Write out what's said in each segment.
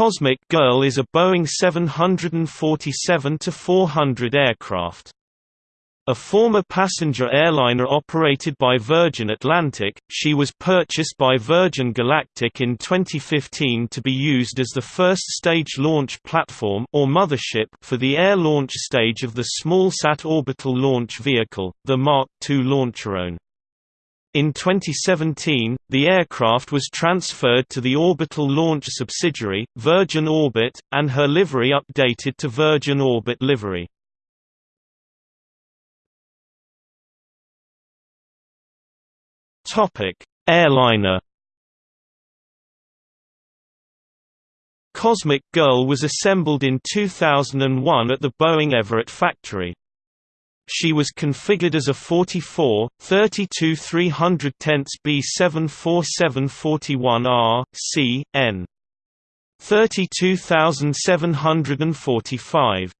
Cosmic Girl is a Boeing 747-400 aircraft. A former passenger airliner operated by Virgin Atlantic, she was purchased by Virgin Galactic in 2015 to be used as the first stage launch platform or mothership for the air launch stage of the smallsat orbital launch vehicle, the Mark II LauncherOne. In 2017, the aircraft was transferred to the orbital launch subsidiary, Virgin Orbit, and her livery updated to Virgin Orbit livery. Airliner Cosmic Girl was assembled in 2001 at the Boeing Everett factory. She was configured as a 44, 32 310 B74741R, C, N. 32745.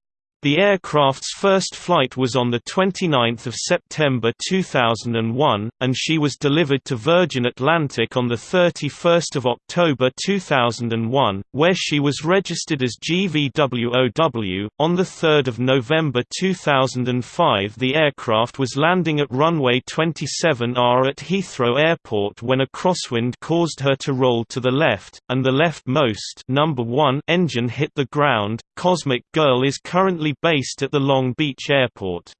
The aircraft's first flight was on 29 September 2001, and she was delivered to Virgin Atlantic on 31 October 2001, where she was registered as GVWOW. On 3 November 2005 the aircraft was landing at runway 27R at Heathrow Airport when a crosswind caused her to roll to the left, and the leftmost number 1 engine hit the ground. Cosmic Girl is currently based at the Long Beach Airport.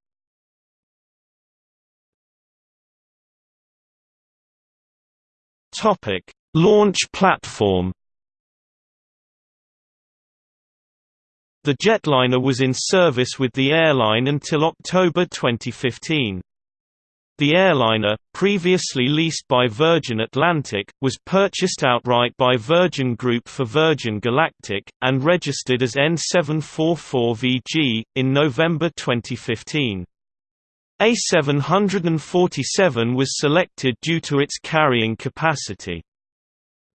Topic: Launch platform. The jetliner was in service with the airline until October 2015. The airliner, previously leased by Virgin Atlantic, was purchased outright by Virgin Group for Virgin Galactic, and registered as N744VG, in November 2015. A747 was selected due to its carrying capacity.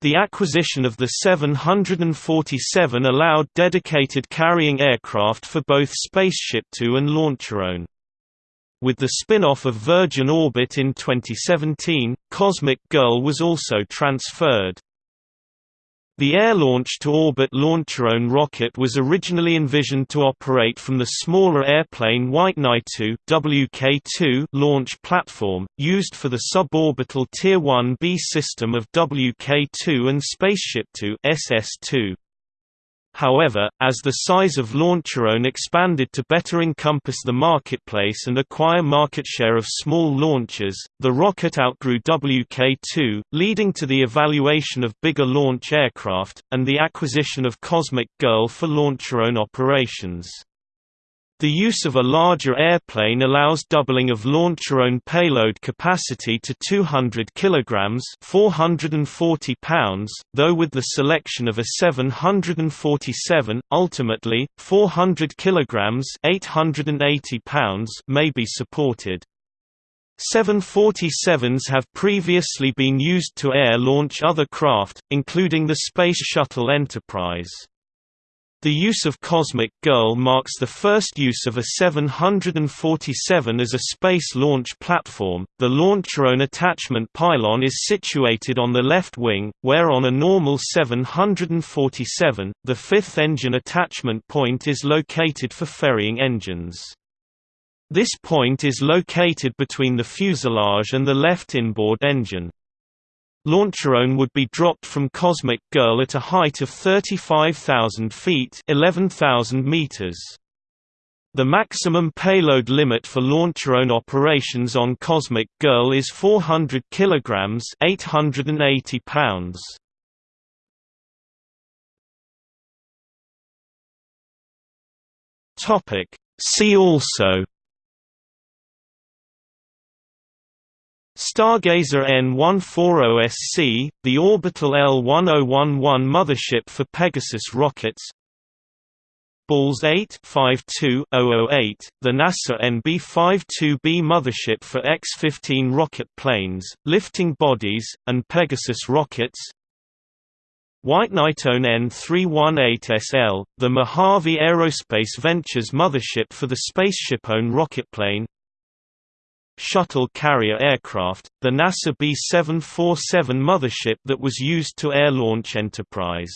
The acquisition of the 747 allowed dedicated carrying aircraft for both Spaceship Two and LauncherOne. With the spin-off of Virgin Orbit in 2017, Cosmic Girl was also transferred. The air-launched-to-orbit LauncherOne rocket was originally envisioned to operate from the smaller airplane White Knight II WK2 launch platform, used for the suborbital Tier 1B system of WK2 and Spaceship Two SS2. However, as the size of LauncherOne expanded to better encompass the marketplace and acquire market share of small launchers, the rocket outgrew WK-2, leading to the evaluation of bigger launch aircraft, and the acquisition of Cosmic Girl for LauncherOne operations. The use of a larger airplane allows doubling of LauncherOne payload capacity to 200 kg 440 pounds, though with the selection of a 747, ultimately, 400 kg 880 pounds may be supported. 747s have previously been used to air-launch other craft, including the Space Shuttle Enterprise. The use of Cosmic Girl marks the first use of a 747 as a space launch platform. The LauncherOne attachment pylon is situated on the left wing, where on a normal 747, the fifth engine attachment point is located for ferrying engines. This point is located between the fuselage and the left inboard engine. LauncherOne would be dropped from Cosmic Girl at a height of 35,000 feet 11,000 meters. The maximum payload limit for LauncherOne operations on Cosmic Girl is 400 kilograms 880 pounds. Topic See also Stargazer N140SC, the orbital L1011 mothership for Pegasus rockets. Balls 8 52008, the NASA NB-52B mothership for X-15 rocket planes, lifting bodies, and Pegasus rockets. White Knight-OWN N318SL, the Mojave Aerospace Ventures mothership for the Spaceship-OWN rocketplane shuttle carrier aircraft, the NASA B-747 mothership that was used to air launch Enterprise.